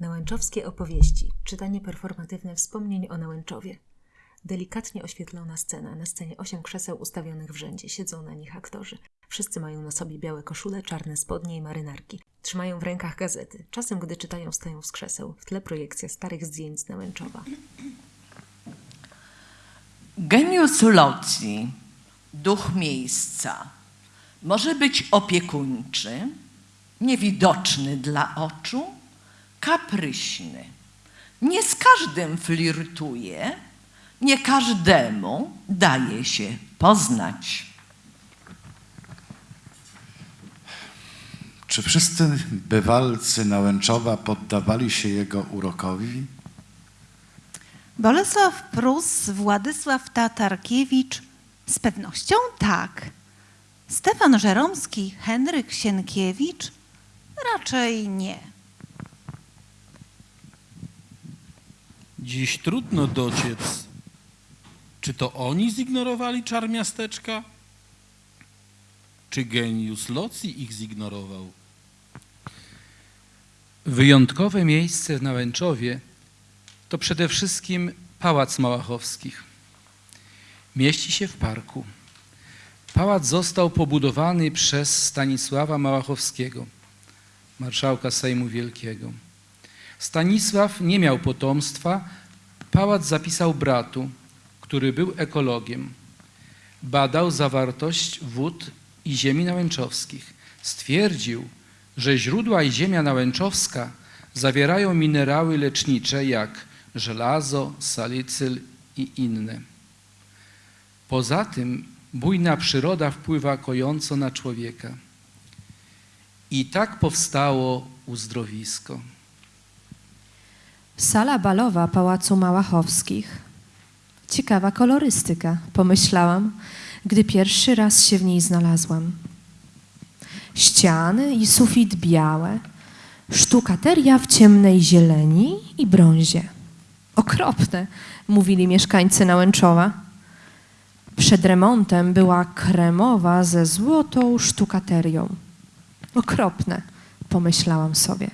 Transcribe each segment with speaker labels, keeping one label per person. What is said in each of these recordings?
Speaker 1: Nałęczowskie opowieści, czytanie performatywne wspomnień o Nałęczowie. Delikatnie oświetlona scena. Na scenie osiem krzeseł ustawionych w rzędzie. Siedzą na nich aktorzy. Wszyscy mają na sobie białe koszule, czarne spodnie i marynarki. Trzymają w rękach gazety. Czasem, gdy czytają, stają z krzeseł. W tle projekcja starych zdjęć z Nałęczowa.
Speaker 2: Genius loci, duch miejsca, może być opiekuńczy, niewidoczny dla oczu, kapryśny. Nie z każdym flirtuje, nie każdemu daje się poznać.
Speaker 3: Czy wszyscy bywalcy Nałęczowa poddawali się jego urokowi?
Speaker 4: Bolesław Prus, Władysław Tatarkiewicz, z pewnością tak. Stefan Żeromski, Henryk Sienkiewicz, raczej nie.
Speaker 5: Dziś trudno dociec, czy to oni zignorowali czar miasteczka, czy geniusz loci ich zignorował.
Speaker 6: Wyjątkowe miejsce w Nałęczowie to przede wszystkim Pałac Małachowskich. Mieści się w parku. Pałac został pobudowany przez Stanisława Małachowskiego, marszałka Sejmu Wielkiego. Stanisław nie miał potomstwa, pałac zapisał bratu, który był ekologiem. Badał zawartość wód i ziemi nałęczowskich. Stwierdził, że źródła i ziemia nałęczowska zawierają minerały lecznicze jak żelazo, salicyl i inne. Poza tym bujna przyroda wpływa kojąco na człowieka. I tak powstało uzdrowisko.
Speaker 7: Sala balowa Pałacu Małachowskich. Ciekawa kolorystyka, pomyślałam, gdy pierwszy raz się w niej znalazłam. Ściany i sufit białe, sztukateria w ciemnej zieleni i brązie. Okropne, mówili mieszkańcy Nałęczowa. Przed remontem była kremowa ze złotą sztukaterią. Okropne, pomyślałam sobie.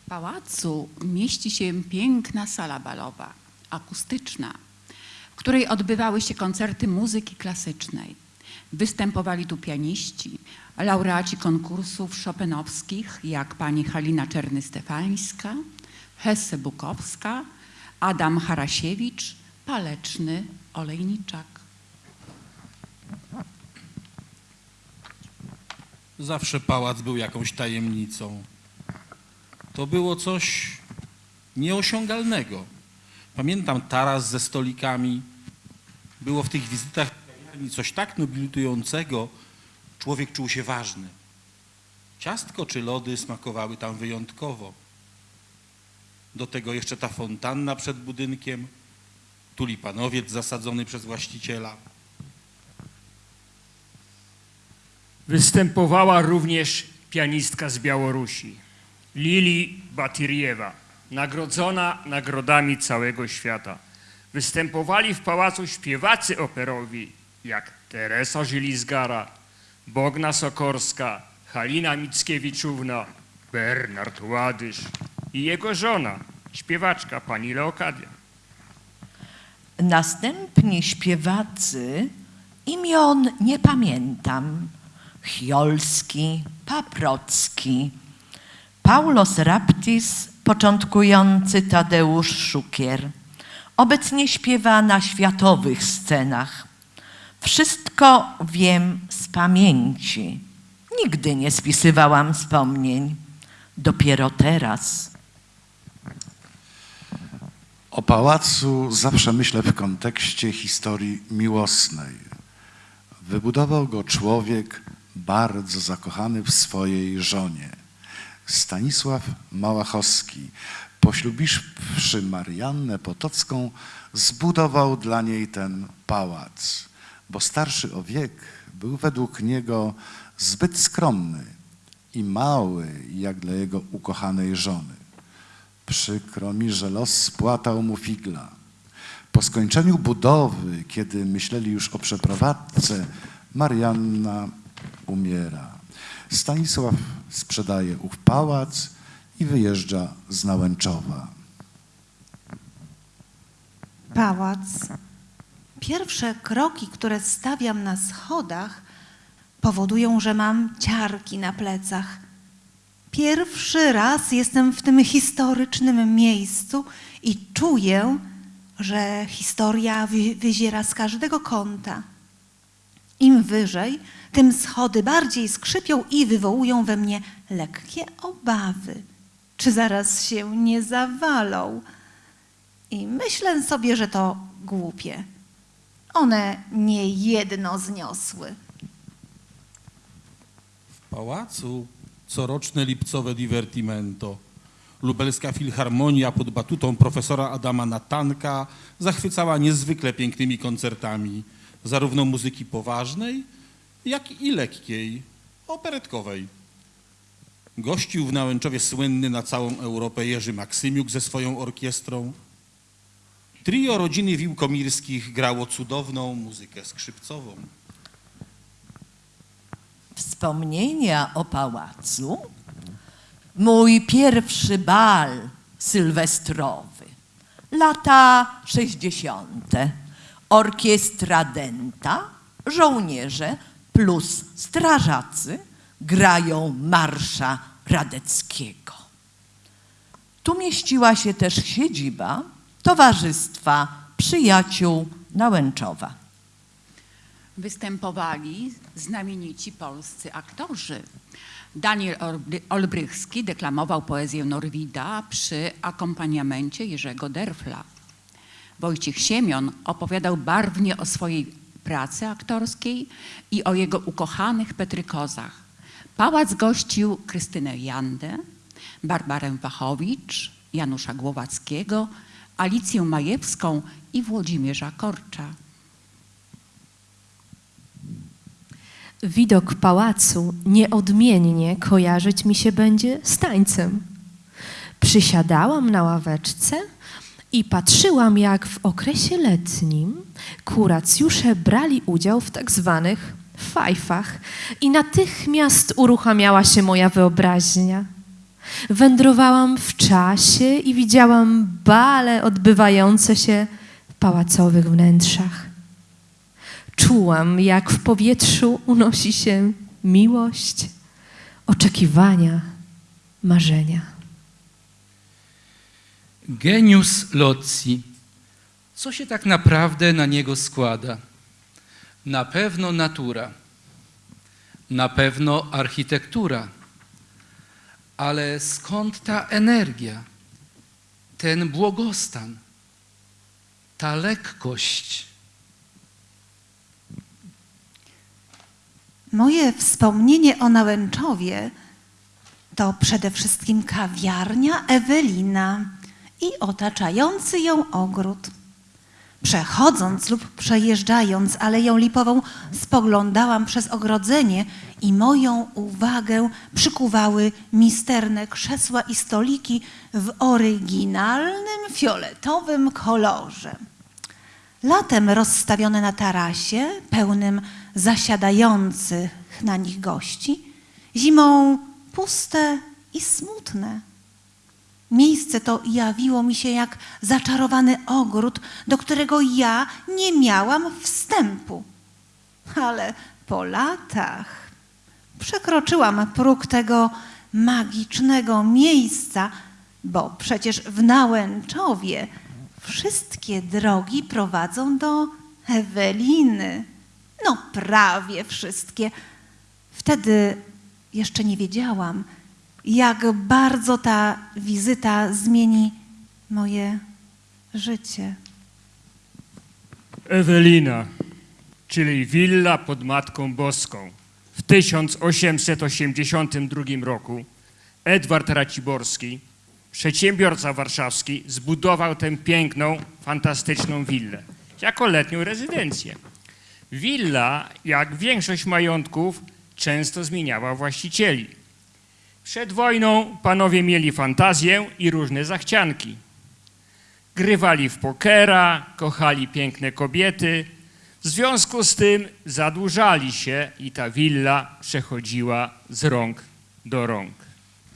Speaker 8: W pałacu mieści się piękna sala balowa, akustyczna, w której odbywały się koncerty muzyki klasycznej. Występowali tu pianiści, laureaci konkursów chopinowskich, jak pani Halina Czerny-Stefańska, Hesse Bukowska, Adam Harasiewicz, Paleczny Olejniczak.
Speaker 5: Zawsze pałac był jakąś tajemnicą. To było coś nieosiągalnego. Pamiętam taras ze stolikami. Było w tych wizytach coś tak nobilitującego. Człowiek czuł się ważny. Ciastko czy lody smakowały tam wyjątkowo. Do tego jeszcze ta fontanna przed budynkiem, tulipanowiec zasadzony przez właściciela.
Speaker 9: Występowała również pianistka z Białorusi, Lili Batiriewa, nagrodzona nagrodami całego świata. Występowali w pałacu śpiewacy operowi, jak Teresa Żylizgara, Bogna Sokorska, Halina Mickiewiczówna, Bernard Ładysz i jego żona, śpiewaczka pani Leokadia.
Speaker 2: Następni śpiewacy imion nie pamiętam. Chiolski, Paprocki, Paulos Raptis, początkujący Tadeusz Szukier. Obecnie śpiewa na światowych scenach. Wszystko wiem z pamięci. Nigdy nie spisywałam wspomnień. Dopiero teraz.
Speaker 3: O pałacu zawsze myślę w kontekście historii miłosnej. Wybudował go człowiek bardzo zakochany w swojej żonie. Stanisław Małachowski, poślubiwszy Mariannę Potocką, zbudował dla niej ten pałac, bo starszy o wiek był według niego zbyt skromny i mały jak dla jego ukochanej żony. Przykro mi, że los spłatał mu figla. Po skończeniu budowy, kiedy myśleli już o przeprowadzce, Marianna umiera. Stanisław sprzedaje ów pałac i wyjeżdża z Nałęczowa.
Speaker 4: Pałac. Pierwsze kroki, które stawiam na schodach, powodują, że mam ciarki na plecach. Pierwszy raz jestem w tym historycznym miejscu i czuję, że historia wy- wyziera z każdego kąta. Im wyżej, tym schody bardziej skrzypią i wywołują we mnie lekkie obawy. Czy zaraz się nie zawalą? I myślę sobie, że to głupie. One nie jedno zniosły.
Speaker 5: W pałacu coroczne lipcowe divertimento. Lubelska Filharmonia pod batutą profesora Adama Natanka zachwycała niezwykle pięknymi koncertami, zarówno muzyki poważnej, jak i lekkiej, operetkowej. Gościł w Nałęczowie słynny na całą Europę Jerzy Maksymiuk ze swoją orkiestrą. Trio rodziny Wiłkomirskich grało cudowną muzykę skrzypcową.
Speaker 2: Wspomnienia o pałacu. Mój pierwszy bal sylwestrowy. Lata 60. Orkiestra Denta, żołnierze plus strażacy grają marsza Radeckiego. Tu mieściła się też siedziba Towarzystwa Przyjaciół Nałęczowa.
Speaker 8: Występowali znamienici polscy aktorzy. Daniel Olbry- Olbrychski deklamował poezję Norwida przy akompaniamencie Jerzego Derfla. Wojciech Siemion opowiadał barwnie o swojej pracy aktorskiej i o jego ukochanych Petrykozach. Pałac gościł Krystynę Jandę, Barbarę Wachowicz, Janusza Głowackiego, Alicję Majewską i Włodzimierza Korcza.
Speaker 7: Widok pałacu nieodmiennie kojarzyć mi się będzie z tańcem. Przysiadałam na ławeczce i patrzyłam, jak w okresie letnim kuracjusze brali udział w tak zwanych fajfach i natychmiast uruchamiała się moja wyobraźnia. Wędrowałam w czasie i widziałam bale odbywające się w pałacowych wnętrzach. Czułam, jak w powietrzu unosi się miłość, oczekiwania, marzenia.
Speaker 6: Genius loci. Co się tak naprawdę na niego składa? Na pewno natura, na pewno architektura, ale skąd ta energia, ten błogostan, ta lekkość?
Speaker 4: Moje wspomnienie o Nałęczowie to przede wszystkim kawiarnia Ewelina i otaczający ją ogród. Przechodząc lub przejeżdżając Aleją Lipową, spoglądałam przez ogrodzenie i moją uwagę przykuwały misterne krzesła i stoliki w oryginalnym fioletowym kolorze. Latem rozstawione na tarasie, pełnym zasiadających na nich gości, zimą puste i smutne. Miejsce to jawiło mi się jak zaczarowany ogród, do którego ja nie miałam wstępu. Ale po latach przekroczyłam próg tego magicznego miejsca, bo przecież w Nałęczowie wszystkie drogi prowadzą do Eweliny. No, prawie wszystkie. Wtedy jeszcze nie wiedziałam, jak bardzo ta wizyta zmieni moje życie.
Speaker 9: Ewelina, czyli willa pod Matką Boską. W 1882 roku Edward Raciborski, przedsiębiorca warszawski, zbudował tę piękną, fantastyczną willę jako letnią rezydencję. Willa, jak większość majątków, często zmieniała właścicieli. Przed wojną panowie mieli fantazję i różne zachcianki. Grywali w pokera, kochali piękne kobiety, W związku z tym zadłużali się i ta willa przechodziła z rąk do rąk.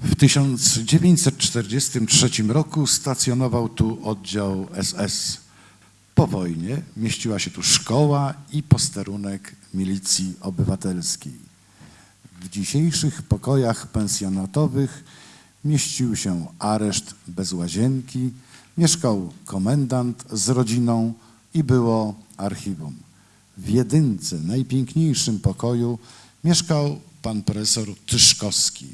Speaker 3: W 1943 roku stacjonował tu oddział SS. Po wojnie mieściła się tu szkoła i posterunek milicji obywatelskiej. W dzisiejszych pokojach pensjonatowych mieścił się areszt bez łazienki, mieszkał komendant z rodziną i było archiwum. W jedynce, najpiękniejszym pokoju, mieszkał pan profesor Tyszkowski.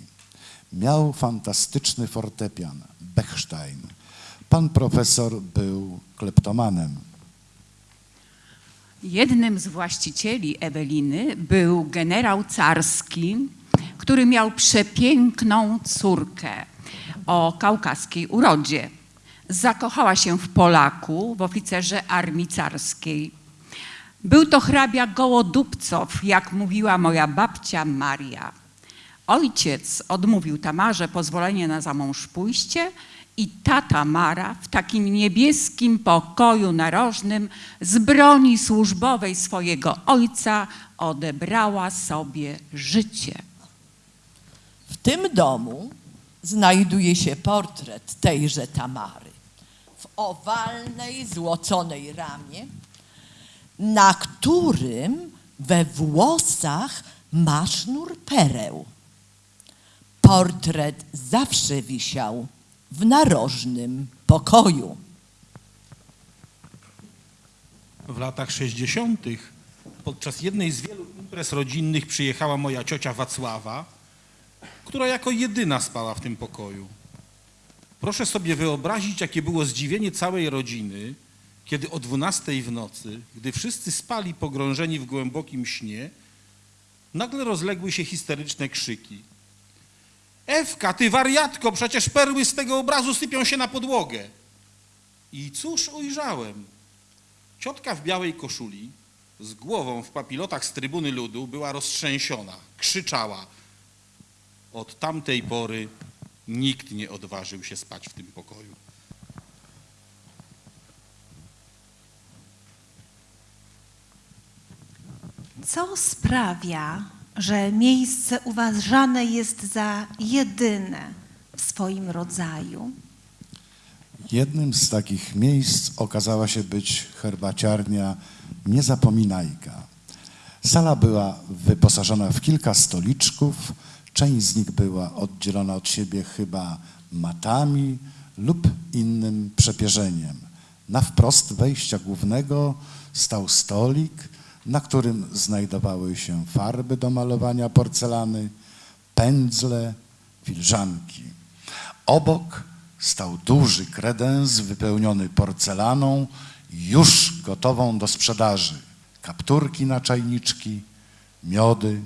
Speaker 3: Miał fantastyczny fortepian, Bechstein. Pan profesor był kleptomanem.
Speaker 8: Jednym z właścicieli Eweliny był generał carski, który miał przepiękną córkę o kaukaskiej urodzie. Zakochała się w Polaku, w oficerze armii carskiej. Był to hrabia Gołodupcow, jak mówiła moja babcia Maria. Ojciec odmówił Tamarze pozwolenia na zamąż pójście i ta Tamara w takim niebieskim pokoju narożnym z broni służbowej swojego ojca odebrała sobie życie.
Speaker 2: W tym domu znajduje się portret tejże Tamary w owalnej, złoconej ramie, na którym we włosach ma sznur pereł. Portret zawsze wisiał w narożnym pokoju.
Speaker 5: W latach 60. podczas jednej z wielu imprez rodzinnych przyjechała moja ciocia Wacława, która jako jedyna spała w tym pokoju. Proszę sobie wyobrazić, jakie było zdziwienie całej rodziny, kiedy o 12 w nocy, gdy wszyscy spali pogrążeni w głębokim śnie, nagle rozległy się histeryczne krzyki. Ewka, ty wariatko, przecież perły z tego obrazu sypią się na podłogę. I cóż ujrzałem? Ciotka w białej koszuli, z głową w papilotach z trybuny ludu, była roztrzęsiona, krzyczała. Od tamtej pory nikt nie odważył się spać w tym pokoju.
Speaker 4: Co sprawia, że miejsce uważane jest za jedyne w swoim rodzaju?
Speaker 3: Jednym z takich miejsc okazała się być herbaciarnia Niezapominajka. Sala była wyposażona w kilka stoliczków, część z nich była oddzielona od siebie chyba matami lub innym przepierzeniem. Na wprost wejścia głównego stał stolik, na którym znajdowały się farby do malowania porcelany, pędzle, filiżanki. Obok stał duży kredens wypełniony porcelaną, już gotową do sprzedaży. Kapturki na czajniczki, miody.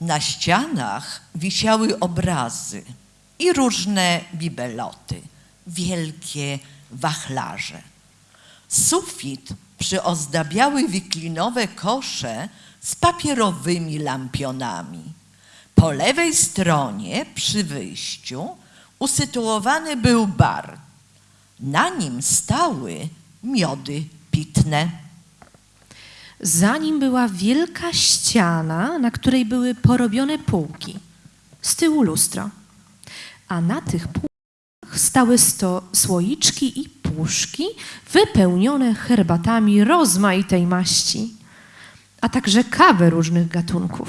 Speaker 2: Na ścianach wisiały obrazy i różne bibeloty, wielkie wachlarze. Sufit przyozdabiały wiklinowe kosze z papierowymi lampionami. Po lewej stronie przy wyjściu usytuowany był bar. Na nim stały miody pitne.
Speaker 7: Za nim była wielka ściana, na której były porobione półki. Z tyłu lustro. A na tych półkach stały sto słoiczki i puszki wypełnione herbatami rozmaitej maści, a także kawy różnych gatunków.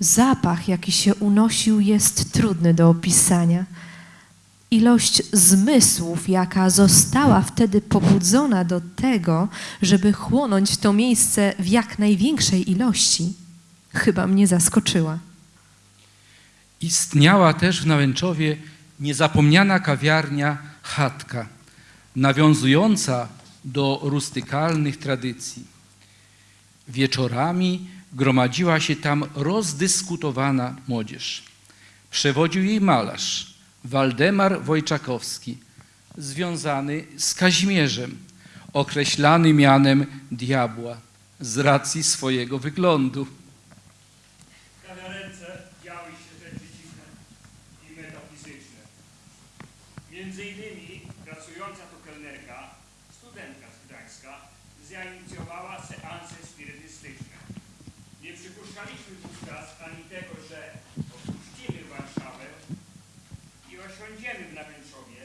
Speaker 7: Zapach, jaki się unosił, jest trudny do opisania. Ilość zmysłów, jaka została wtedy pobudzona do tego, żeby chłonąć to miejsce w jak największej ilości, chyba mnie zaskoczyła.
Speaker 6: Istniała też w Nałęczowie niezapomniana kawiarnia Chatka, nawiązująca do rustykalnych tradycji. Wieczorami gromadziła się tam rozdyskutowana młodzież. Przewodził jej malarz Waldemar Wojczakowski, związany z Kazimierzem, określany mianem diabła z racji swojego wyglądu.
Speaker 9: Między innymi pracująca tu kelnerka studentka z Gdańska, zainicjowała seanse spirytystyczne. Nie przypuszczaliśmy wówczas ani tego, że opuścimy Warszawę i osiądziemy w Nawęczowie,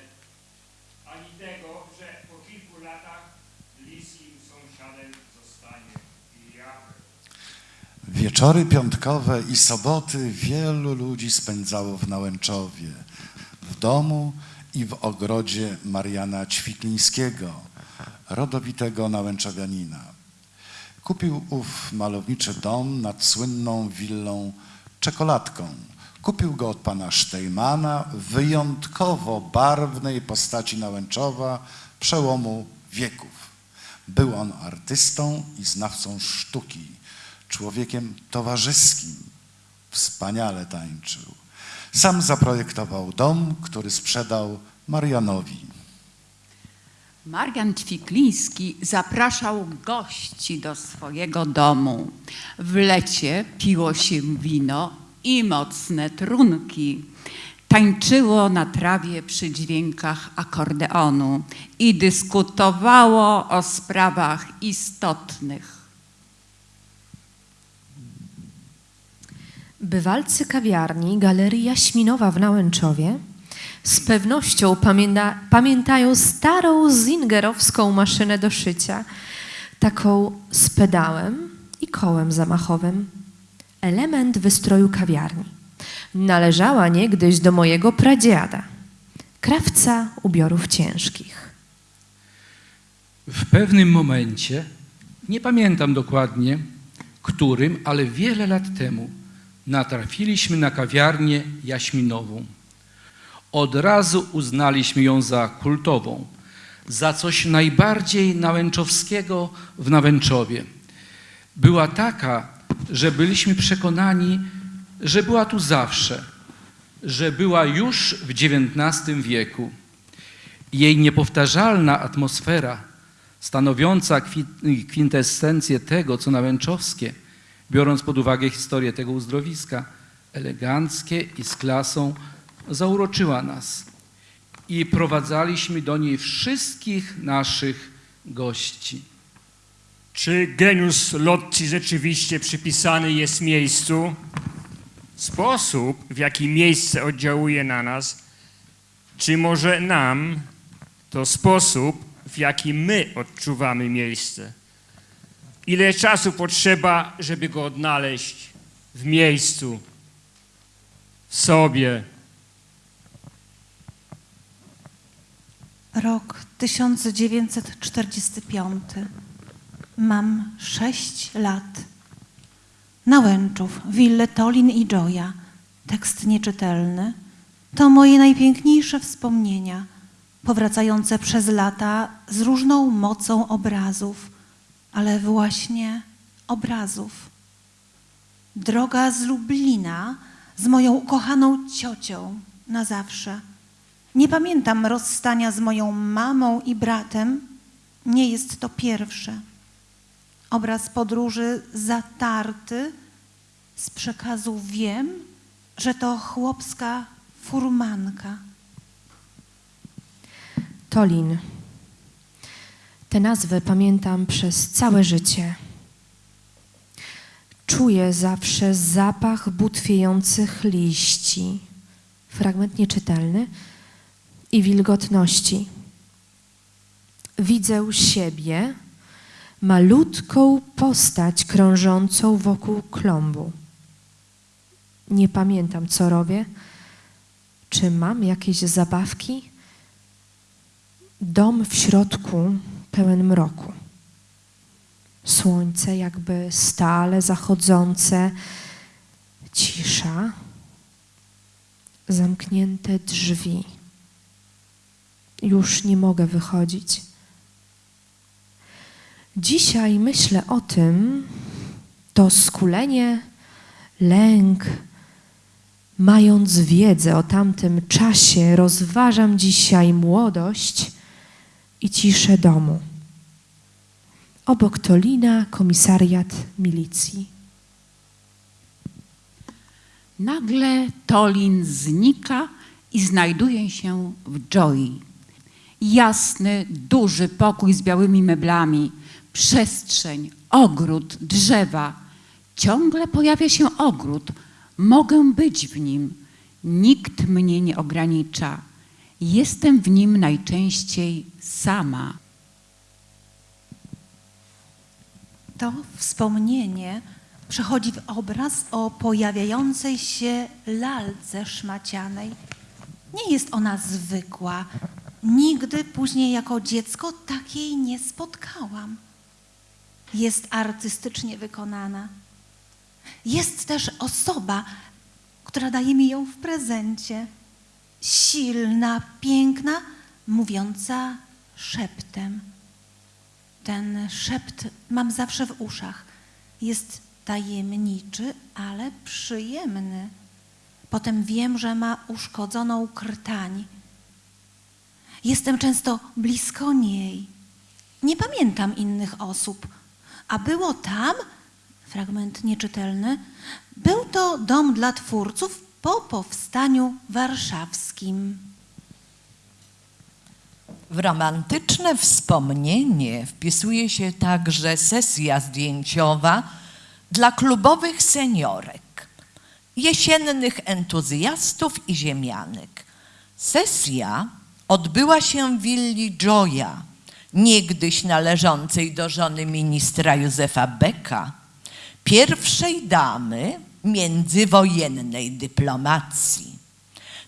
Speaker 9: ani tego, że po kilku latach bliskim sąsiadem zostanie diabeł.
Speaker 3: Wieczory piątkowe i soboty wielu ludzi spędzało w Nałęczowie, w domu i w ogrodzie Mariana Ćwiklińskiego, rodowitego nałęczowianina. Kupił ów malowniczy dom nad słynną willą Czekoladką. Kupił go od pana Sztejmana, wyjątkowo barwnej postaci Nałęczowa przełomu wieków. Był on artystą i znawcą sztuki, człowiekiem towarzyskim. Wspaniale tańczył. Sam zaprojektował dom, który sprzedał Marianowi.
Speaker 8: Marian Ćwikliński zapraszał gości do swojego domu. W lecie piło się wino i mocne trunki. Tańczyło na trawie przy dźwiękach akordeonu i dyskutowało o sprawach istotnych.
Speaker 7: Bywalcy kawiarni Galerii Jaśminowa w Nałęczowie z pewnością pamięta, pamiętają starą zingerowską maszynę do szycia, taką z pedałem i kołem zamachowym. Element wystroju kawiarni. Należała niegdyś do mojego pradziada, krawca ubiorów ciężkich.
Speaker 6: W pewnym momencie, nie pamiętam dokładnie którym, ale wiele lat temu, natrafiliśmy na kawiarnię jaśminową. Od razu uznaliśmy ją za kultową, za coś najbardziej nałęczowskiego w Nałęczowie. Była taka, że byliśmy przekonani, że była tu zawsze, że była już w XIX wieku. Jej niepowtarzalna atmosfera, stanowiąca kwi- kwintesencję tego, co nałęczowskie, biorąc pod uwagę historię tego uzdrowiska, eleganckie i z klasą, zauroczyła nas. I prowadzaliśmy do niej wszystkich naszych gości.
Speaker 9: Czy geniusz Lotti rzeczywiście przypisany jest miejscu? Sposób, w jaki miejsce oddziałuje na nas, czy może nam, to sposób, w jaki my odczuwamy miejsce? Ile czasu potrzeba, żeby go odnaleźć w miejscu, w sobie?
Speaker 4: Rok 1945. Mam sześć lat. Nałęczów, Wille Tolin i Joya. Tekst nieczytelny. To moje najpiękniejsze wspomnienia, powracające przez lata z różną mocą obrazów, ale właśnie obrazów. Droga z Lublina z moją ukochaną ciocią na zawsze. Nie pamiętam rozstania z moją mamą i bratem. Nie jest to pierwsze. Obraz podróży zatarty z przekazu wiem, że to chłopska furmanka.
Speaker 7: Tolin. Tę nazwę pamiętam przez całe życie. Czuję zawsze zapach butwiejących liści, fragment nieczytelny, i wilgotności. Widzę siebie, malutką postać krążącą wokół klombu. Nie pamiętam, co robię. Czy mam jakieś zabawki? Dom w środku pełen mroku. Słońce jakby stale zachodzące, cisza, zamknięte drzwi. Już nie mogę wychodzić. Dzisiaj myślę o tym, to skulenie, lęk, mając wiedzę o tamtym czasie, rozważam dzisiaj młodość i ciszę domu. Obok Tolina komisariat milicji.
Speaker 8: Nagle Tolin znika i znajduje się w Joyi. Jasny, duży pokój z białymi meblami, przestrzeń, ogród, drzewa. Ciągle pojawia się ogród. Mogę być w nim. Nikt mnie nie ogranicza. Jestem w nim najczęściej sama.
Speaker 4: To wspomnienie przechodzi w obraz o pojawiającej się lalce szmacianej. Nie jest ona zwykła. Nigdy później jako dziecko takiej nie spotkałam. Jest artystycznie wykonana. Jest też osoba, która daje mi ją w prezencie. Silna, piękna, mówiąca szeptem. Ten szept mam zawsze w uszach. Jest tajemniczy, ale przyjemny. Potem wiem, że ma uszkodzoną krtań. Jestem często blisko niej. Nie pamiętam innych osób. A było tam, fragment nieczytelny, był to dom dla twórców po powstaniu warszawskim.
Speaker 2: W romantyczne wspomnienie wpisuje się także sesja zdjęciowa dla klubowych seniorek, jesiennych entuzjastów i ziemianek. Sesja odbyła się w willi Joya, niegdyś należącej do żony ministra Józefa Becka, pierwszej damy międzywojennej dyplomacji.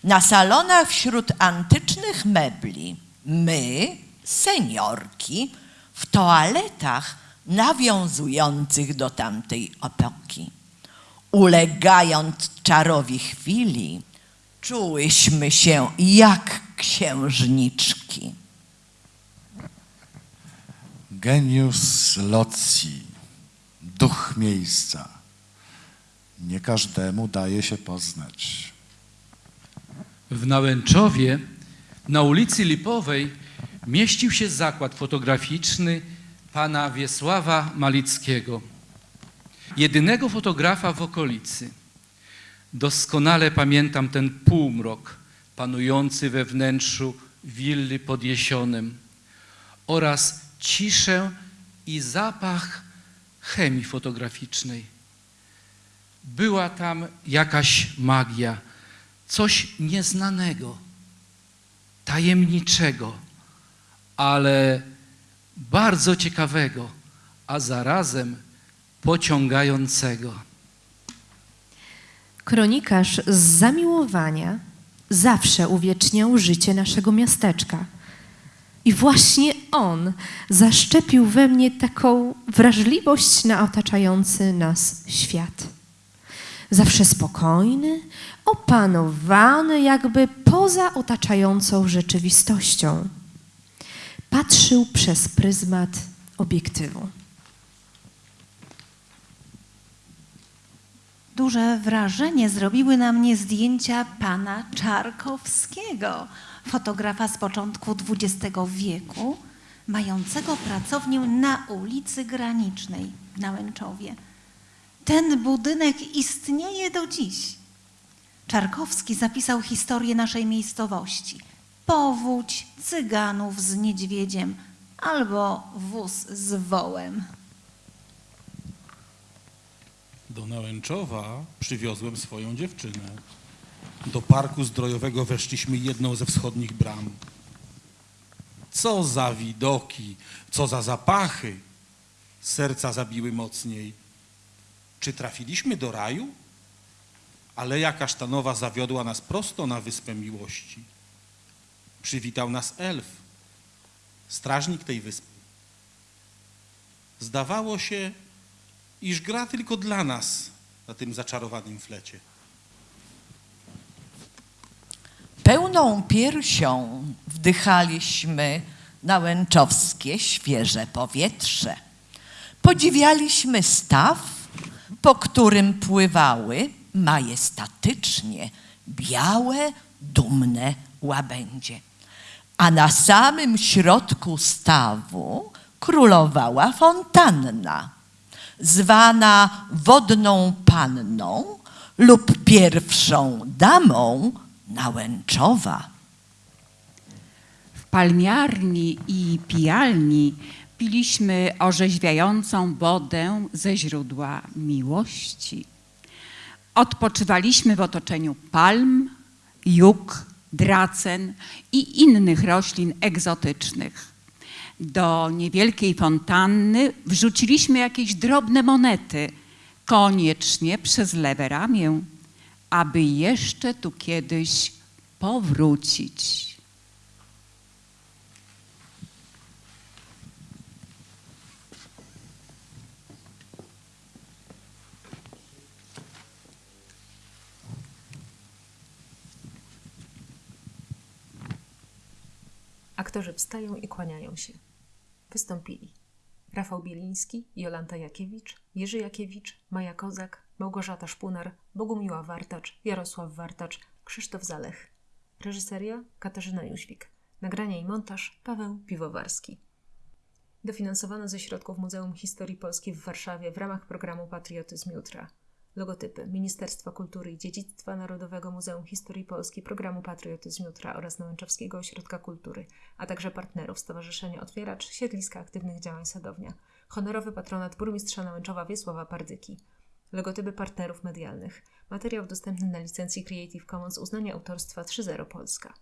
Speaker 2: Na salonach wśród antycznych mebli my, seniorki, w toaletach nawiązujących do tamtej epoki. Ulegając czarowi chwili, czułyśmy się jak księżniczki.
Speaker 3: Genius loci, duch miejsca. Nie każdemu daje się poznać.
Speaker 6: W Nałęczowie na ulicy Lipowej mieścił się zakład fotograficzny pana Wiesława Malickiego, jedynego fotografa w okolicy. Doskonale pamiętam ten półmrok panujący we wnętrzu willi pod jesionem oraz ciszę i zapach chemii fotograficznej. Była tam jakaś magia, coś nieznanego, tajemniczego, ale bardzo ciekawego, a zarazem pociągającego.
Speaker 7: Kronikarz z zamiłowania zawsze uwieczniał życie naszego miasteczka. I właśnie on zaszczepił we mnie taką wrażliwość na otaczający nas świat. Zawsze spokojny, opanowany, jakby poza otaczającą rzeczywistością. Patrzył przez pryzmat obiektywu.
Speaker 4: Duże wrażenie zrobiły na mnie zdjęcia pana Czarkowskiego, fotografa z początku XX wieku, mającego pracownię na ulicy Granicznej w Nałęczowie. Ten budynek istnieje do dziś. Czarkowski zapisał historię naszej miejscowości. Powódź cyganów z niedźwiedziem albo wóz z wołem.
Speaker 5: Do Nałęczowa przywiozłem swoją dziewczynę. Do parku zdrojowego weszliśmy jedną ze wschodnich bram. Co za widoki, co za zapachy. Serca zabiły mocniej. Czy trafiliśmy do raju? Aleja kasztanowa zawiodła nas prosto na Wyspę Miłości. Przywitał nas elf, strażnik tej wyspy. Zdawało się, iż gra tylko dla nas na tym zaczarowanym flecie.
Speaker 2: Pełną piersią wdychaliśmy nałęczowskie świeże powietrze. Podziwialiśmy staw, po którym pływały majestatycznie białe, dumne łabędzie. A na samym środku stawu królowała fontanna, zwana wodną panną lub pierwszą damą Nałęczowa.
Speaker 4: W
Speaker 8: palmiarni i pijalni piliśmy orzeźwiającą wodę ze źródła miłości. Odpoczywaliśmy w otoczeniu palm, juk, dracen i innych roślin egzotycznych. Do niewielkiej fontanny wrzuciliśmy jakieś drobne monety, koniecznie przez lewe ramię, aby jeszcze tu kiedyś powrócić.
Speaker 1: Aktorzy wstają i kłaniają się. Wystąpili Rafał Bieliński, Jolanta Jakiewicz, Jerzy Jakiewicz, Maja Kozak, Małgorzata Szpunar, Bogumiła Wartacz, Jarosław Wartacz, Krzysztof Zalech. Reżyseria Katarzyna Jóźwik. Nagranie i montaż Paweł Piwowarski. Dofinansowano ze środków Muzeum Historii Polski w Warszawie w ramach programu Patriotyzm Jutra. Logotypy Ministerstwa Kultury i Dziedzictwa Narodowego Muzeum Historii Polski, programu Patriotyzm Jutra oraz Nałęczowskiego Ośrodka Kultury, a także partnerów Stowarzyszenia Otwieracz, Siedliska Aktywnych Działań Sadownia, honorowy patronat burmistrza Nałęczowa Wiesława Pardyki. Logotypy partnerów medialnych. Materiał dostępny na licencji Creative Commons uznanie autorstwa 3.0 Polska.